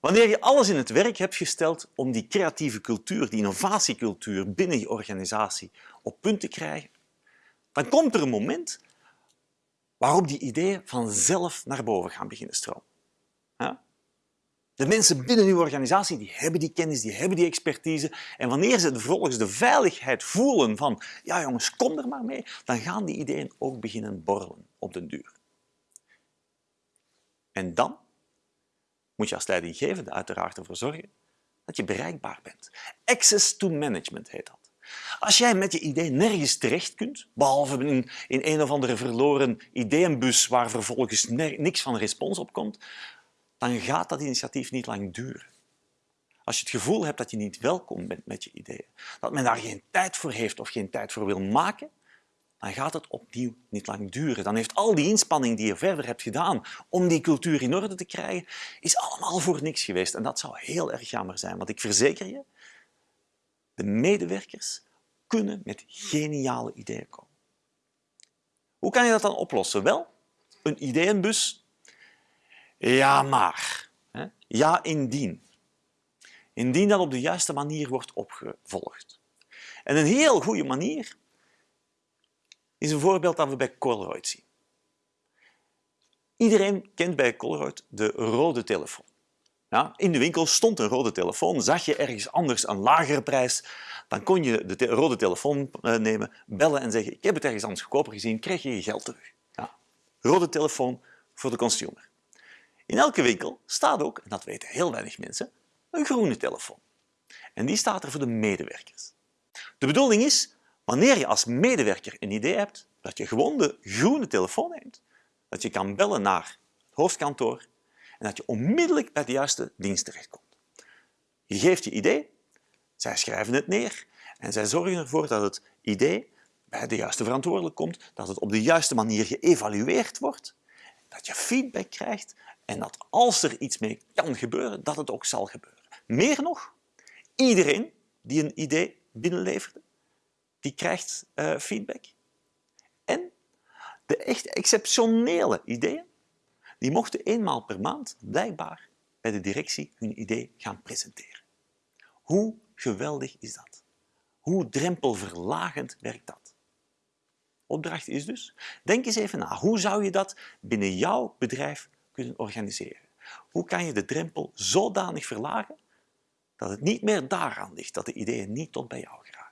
Wanneer je alles in het werk hebt gesteld om die creatieve cultuur, die innovatiecultuur binnen je organisatie op punt te krijgen, dan komt er een moment waarop die ideeën vanzelf naar boven gaan beginnen stromen. De mensen binnen uw organisatie die hebben die kennis, die hebben die expertise. En wanneer ze vervolgens de veiligheid voelen van ja jongens, kom er maar mee, dan gaan die ideeën ook beginnen borrelen op den duur. En dan moet je als leidinggevende uiteraard ervoor zorgen dat je bereikbaar bent. Access to management heet dat. Als jij met je idee nergens terecht kunt, behalve in, in een of andere verloren ideeënbus waar vervolgens niks van respons op komt, dan gaat dat initiatief niet lang duren. Als je het gevoel hebt dat je niet welkom bent met je ideeën, dat men daar geen tijd voor heeft of geen tijd voor wil maken, dan gaat het opnieuw niet lang duren. Dan heeft al die inspanning die je verder hebt gedaan om die cultuur in orde te krijgen, is allemaal voor niks geweest. En dat zou heel erg jammer zijn, want ik verzeker je, de medewerkers kunnen met geniale ideeën komen. Hoe kan je dat dan oplossen? Wel, een ideeënbus. Ja, maar. Ja, indien. Indien dat op de juiste manier wordt opgevolgd. En een heel goede manier is een voorbeeld dat we bij Colruyt zien. Iedereen kent bij Colruyt de rode telefoon. Ja, in de winkel stond een rode telefoon. Zag je ergens anders een lagere prijs, dan kon je de rode telefoon eh, nemen, bellen en zeggen ik heb het ergens anders goedkoper gezien, krijg je je geld terug. Ja. Rode telefoon voor de consumer. In elke winkel staat ook, en dat weten heel weinig mensen, een groene telefoon. En die staat er voor de medewerkers. De bedoeling is, wanneer je als medewerker een idee hebt, dat je gewoon de groene telefoon neemt, dat je kan bellen naar het hoofdkantoor en dat je onmiddellijk bij de juiste dienst terechtkomt. Je geeft je idee, zij schrijven het neer en zij zorgen ervoor dat het idee bij de juiste verantwoordelijk komt, dat het op de juiste manier geëvalueerd wordt, dat je feedback krijgt en dat als er iets mee kan gebeuren, dat het ook zal gebeuren. Meer nog, iedereen die een idee binnenleverde, die krijgt uh, feedback. En de echt exceptionele ideeën, die mochten eenmaal per maand blijkbaar bij de directie hun idee gaan presenteren. Hoe geweldig is dat? Hoe drempelverlagend werkt dat? Opdracht is dus, denk eens even na, hoe zou je dat binnen jouw bedrijf kunnen organiseren? Hoe kan je de drempel zodanig verlagen dat het niet meer daaraan ligt dat de ideeën niet tot bij jou geraken?